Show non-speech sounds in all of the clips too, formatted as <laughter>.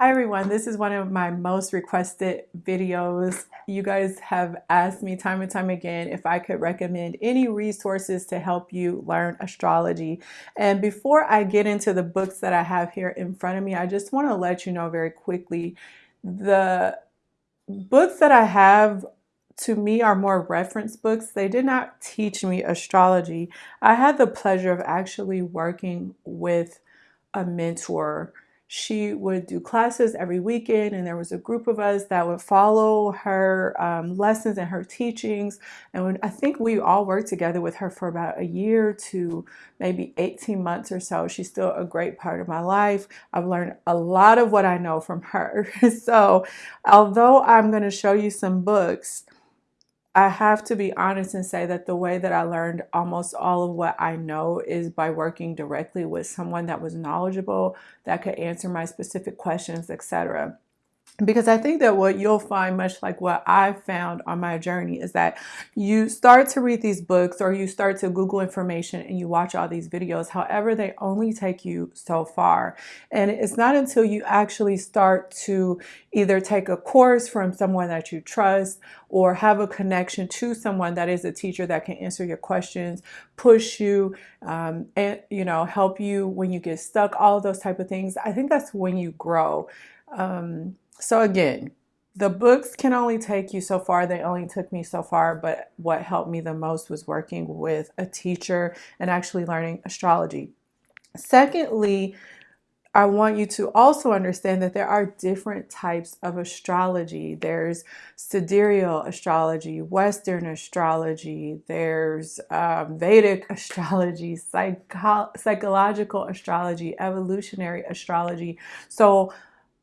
Hi everyone, this is one of my most requested videos. You guys have asked me time and time again if I could recommend any resources to help you learn astrology. And before I get into the books that I have here in front of me, I just want to let you know very quickly, the books that I have to me are more reference books. They did not teach me astrology. I had the pleasure of actually working with a mentor she would do classes every weekend and there was a group of us that would follow her um, lessons and her teachings. And when, I think we all worked together with her for about a year to maybe 18 months or so. She's still a great part of my life. I've learned a lot of what I know from her. <laughs> So although I'm going to show you some books I have to be honest and say that the way that I learned almost all of what I know is by working directly with someone that was knowledgeable, that could answer my specific questions, etc because I think that what you'll find, much like what I found on my journey, is that you start to read these books or you start to Google information and you watch all these videos. However, they only take you so far. And it's not until you actually start to either take a course from someone that you trust or have a connection to someone that is a teacher that can answer your questions, push you, um, and you know, help you when you get stuck, all of those type of things. I think that's when you grow. Um, so again, the books can only take you so far. They only took me so far, but what helped me the most was working with a teacher and actually learning astrology. Secondly, I want you to also understand that there are different types of astrology. There's sidereal astrology, Western astrology, there's um, Vedic <laughs> astrology, psycho psychological astrology, evolutionary astrology. So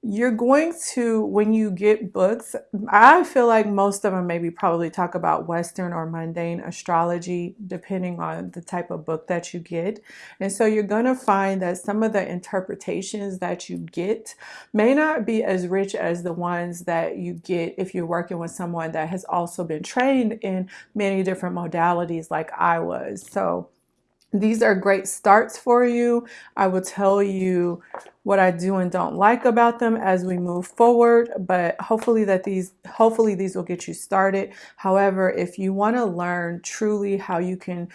you're going to when you get books i feel like most of them maybe probably talk about western or mundane astrology depending on the type of book that you get and so you're going to find that some of the interpretations that you get may not be as rich as the ones that you get if you're working with someone that has also been trained in many different modalities like i was so these are great starts for you. I will tell you what I do and don't like about them as we move forward, but hopefully that these hopefully these will get you started. However, if you want to learn truly how you can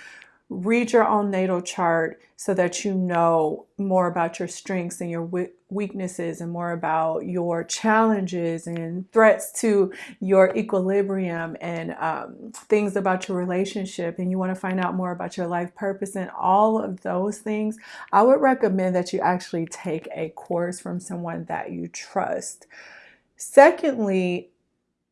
read your own natal chart so that you know more about your strengths and your weaknesses and more about your challenges and threats to your equilibrium and um, things about your relationship and you want to find out more about your life purpose and all of those things, I would recommend that you actually take a course from someone that you trust. Secondly,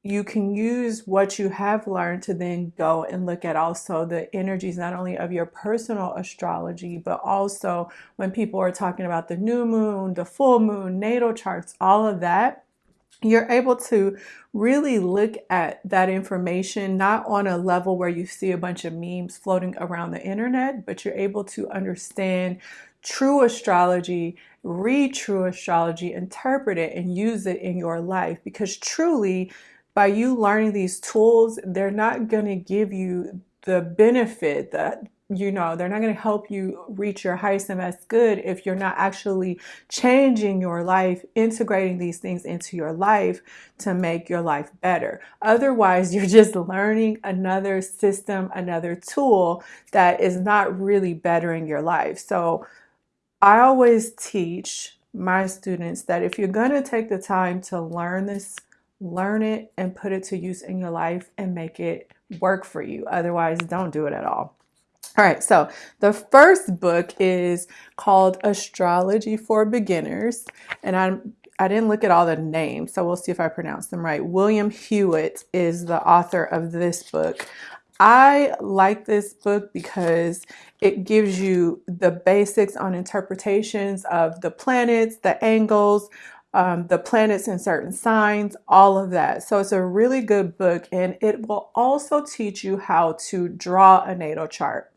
you can use what you have learned to then go and look at also the energies not only of your personal astrology but also when people are talking about the new moon the full moon natal charts all of that you're able to really look at that information not on a level where you see a bunch of memes floating around the internet but you're able to understand true astrology read true astrology interpret it and use it in your life. Because truly by you learning these tools, they're not going to give you the benefit that you know they're not going to help you reach your highest and best good if you're not actually changing your life integrating these things into your life to make your life better. Otherwise <laughs> you're just learning another system another tool that is not really bettering your life. So i always teach my students that if you're going to take the time to learn this learn it and put it to use in your life and make it work for you. Otherwise, don't do it at all. All right, so the first book is called Astrology for Beginners, and I'm I didn't look at all the names, so we'll see if I pronounce them right. William Hewitt is the author of this book. I like this book because it gives you the basics on interpretations of the planets, the angles, um, the planets in certain signs, all of that. So it's a really good book and it will also teach you how to draw a natal chart.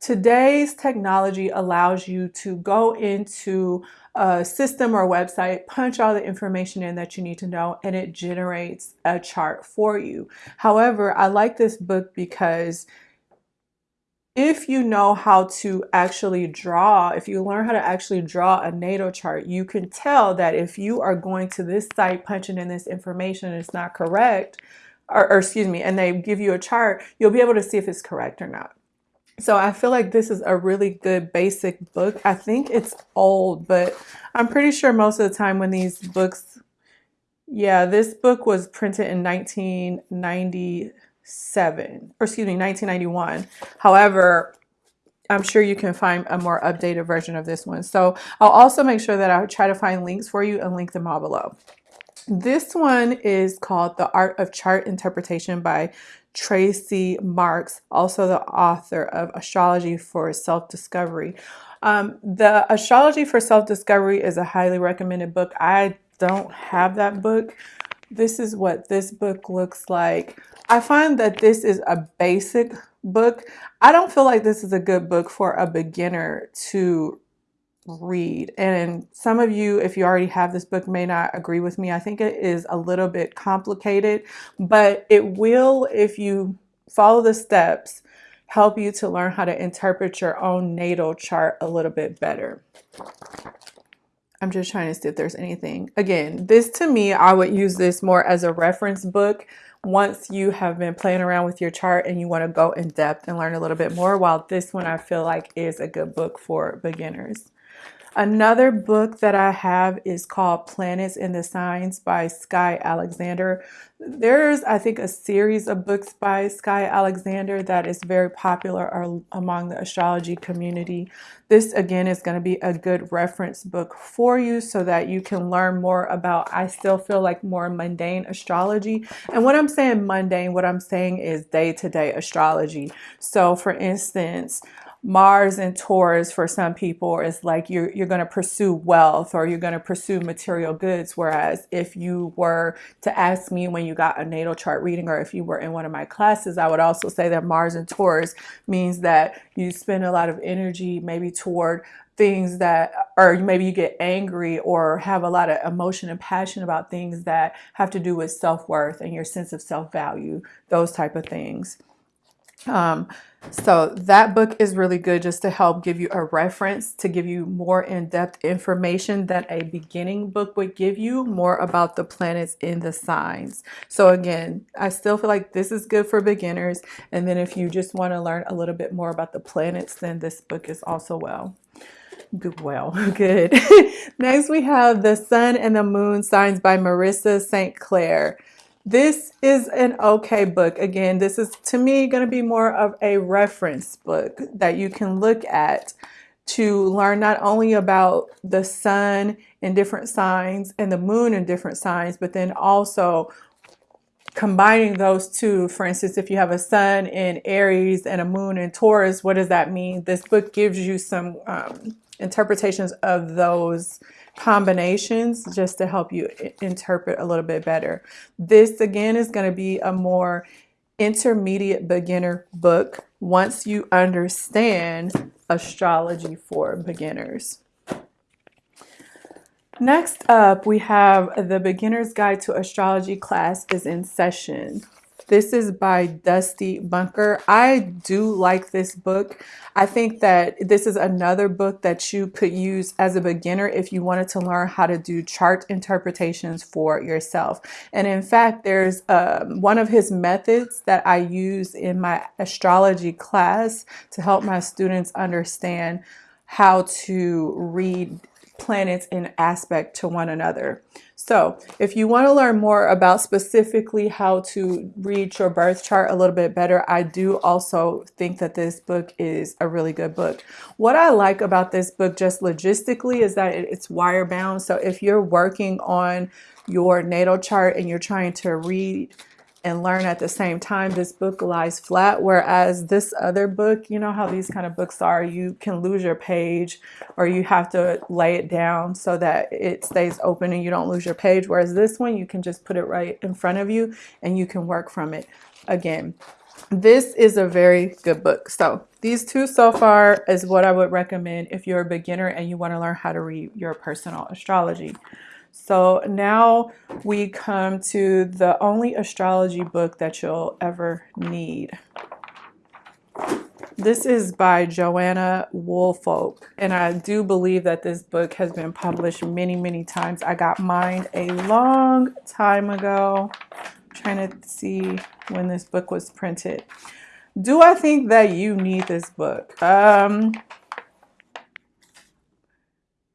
Today's technology allows you to go into a system or website, punch all the information in that you need to know, and it generates a chart for you. However, I like this book because if you know how to actually draw, if you learn how to actually draw a natal chart, you can tell that if you are going to this site punching in this information and it's not correct, or, or excuse me, and they give you a chart, you'll be able to see if it's correct or not. So I feel like this is a really good basic book. I think it's old, but I'm pretty sure most of the time when these books, yeah, this book was printed in 1997, or excuse me, 1991. However, I'm sure you can find a more updated version of this one. So I'll also make sure that I try to find links for you and link them all below. This one is called The Art of Chart Interpretation by Tracy Marks, also the author of Astrology for Self-Discovery. Um, the Astrology for Self-Discovery is a highly recommended book. I don't have that book. This is what this book looks like. I find that this is a basic book. I don't feel like this is a good book for a beginner to read. And some of you, if you already have this book, may not agree with me. I think it is a little bit complicated, but it will, if you follow the steps, help you to learn how to interpret your own natal chart a little bit better. I'm just trying to see if there's anything. Again, this to me, I would use this more as a reference book once you have been playing around with your chart and you want to go in depth and learn a little bit more, while this one I feel like is a good book for beginners. Another book that I have is called Planets in the Signs by Skye Alexander. There's, I think, a series of books by Skye Alexander that is very popular among the astrology community. This, again, is going to be a good reference book for you so that you can learn more about, I still feel like, more mundane astrology. And when I'm saying mundane, what I'm saying is day-to-day -day astrology. So, for instance, Mars and Taurus for some people is like you're, you're going to pursue wealth or you're going to pursue material goods. Whereas if you were to ask me when you got a natal chart reading or if you were in one of my classes, I would also say that Mars and Taurus means that you spend a lot of energy maybe toward things that or maybe you get angry or have a lot of emotion and passion about things that have to do with self-worth and your sense of self-value, those type of things. Um, so that book is really good just to help give you a reference, to give you more in-depth information that a beginning book would give you more about the planets in the signs. So again, I still feel like this is good for beginners. And then if you just want to learn a little bit more about the planets, then this book is also well. Good, well, <laughs> good. <laughs> Next, we have The Sun and the Moon Signs by Marisa St. Clair. This is an okay book. Again, this is to me going to be more of a reference book that you can look at to learn not only about the sun and different signs and the moon and different signs, but then also combining those two. For instance, if you have a sun in Aries and a moon in Taurus, what does that mean? This book gives you some um, interpretations of those combinations just to help you interpret a little bit better. This again is going to be a more intermediate beginner book once you understand astrology for beginners. Next up, we have the Beginner's Guide to Astrology class is in session. This is by Dusty Bunker. I do like this book. I think that this is another book that you could use as a beginner if you wanted to learn how to do chart interpretations for yourself. And in fact, there's um, one of his methods that I use in my astrology class to help my students understand how to read planets in aspect to one another. So if you want to learn more about specifically how to read your birth chart a little bit better, I do also think that this book is a really good book. What I like about this book just logistically is that it's wire bound. So if you're working on your natal chart and you're trying to read and learn at the same time. This book lies flat, whereas this other book, you know how these kind of books are, you can lose your page or you have to lay it down so that it stays open and you don't lose your page. Whereas this one, you can just put it right in front of you and you can work from it again. This is a very good book. So these two so far is what I would recommend if you're a beginner and you want to learn how to read your personal astrology. So now we come to the only astrology book that you'll ever need. This is by Joanna Woolfolk, and I do believe that this book has been published many, many times. I got mine a long time ago. I'm trying to see when this book was printed. Do I think that you need this book? Um,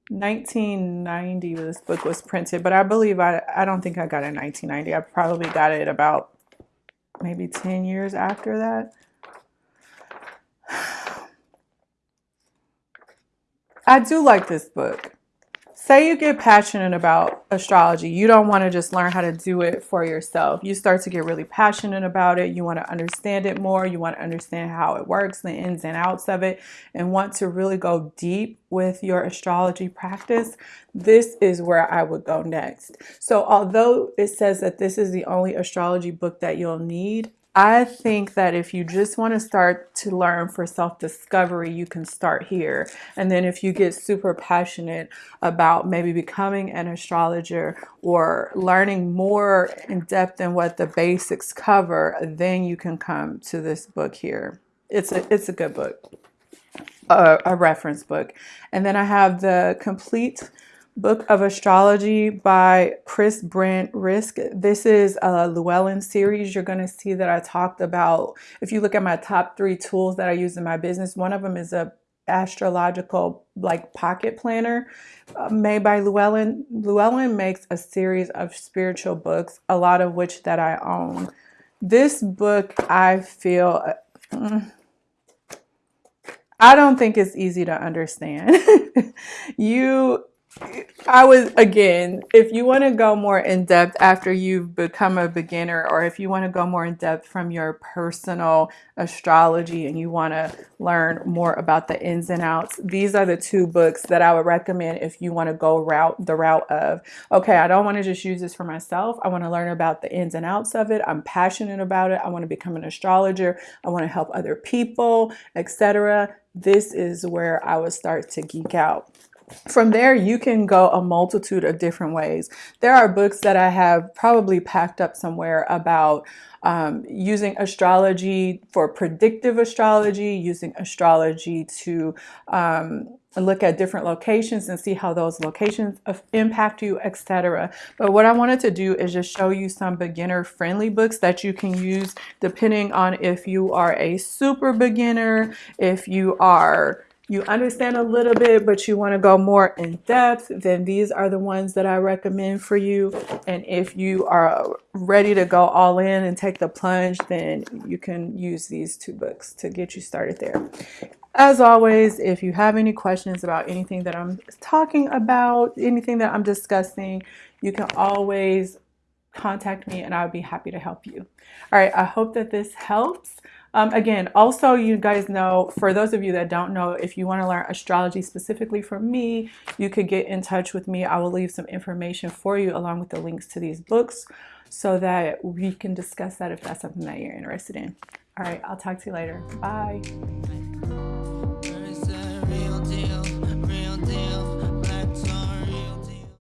1990 this book was printed, but I believe I, I don't think I got it in 1990. I probably got it about maybe 10 years after that. <sighs> I do like this book. Say you get passionate about astrology. You don't want to just learn how to do it for yourself. You start to get really passionate about it. You want to understand it more. You want to understand how it works, the ins and outs of it, and want to really go deep with your astrology practice. This is where I would go next. So, although it says that this is the only astrology book that you'll need, I think that if you just want to start to learn for self discovery, you can start here. And then if you get super passionate about maybe becoming an astrologer or learning more in depth than what the basics cover, then you can come to this book here. It's a, it's a good book, a, a reference book. And then I have the complete Book of Astrology by Kris Brandt Riske. This is a Llewellyn series. You're going to see that I talked about, if you look at my top three tools that I use in my business, one of them is a astrological like pocket planner uh, made by Llewellyn. Llewellyn makes a series of spiritual books, a lot of which that I own. This book, I feel, uh, I don't think it's easy to understand. <laughs> you I was again, if you want to go more in depth after you've become a beginner, or if you want to go more in depth from your personal astrology and you want to learn more about the ins and outs, these are the two books that I would recommend if you want to go route the route of okay, I don't want to just use this for myself. I want to learn about the ins and outs of it. I'm passionate about it. I want to become an astrologer. I want to help other people, etc. This is where I would start to geek out. From there, you can go a multitude of different ways. There are books that I have probably packed up somewhere about um, using astrology for predictive astrology, using astrology to um, look at different locations and see how those locations impact you, etc. But what I wanted to do is just show you some beginner friendly books that you can use depending on if you are a super beginner, if you are you understand a little bit, but you want to go more in depth, then these are the ones that I recommend for you. And if you are ready to go all in and take the plunge, then you can use these two books to get you started there. As always, if you have any questions about anything that I'm talking about, anything that I'm discussing, you can always contact me and I'll be happy to help you. All right, I hope that this helps. Um, again, also you guys know, for those of you that don't know, if you want to learn astrology specifically from me, you could get in touch with me. I will leave some information for you along with the links to these books so that we can discuss that if that's something that you're interested in. All right, I'll talk to you later. Bye.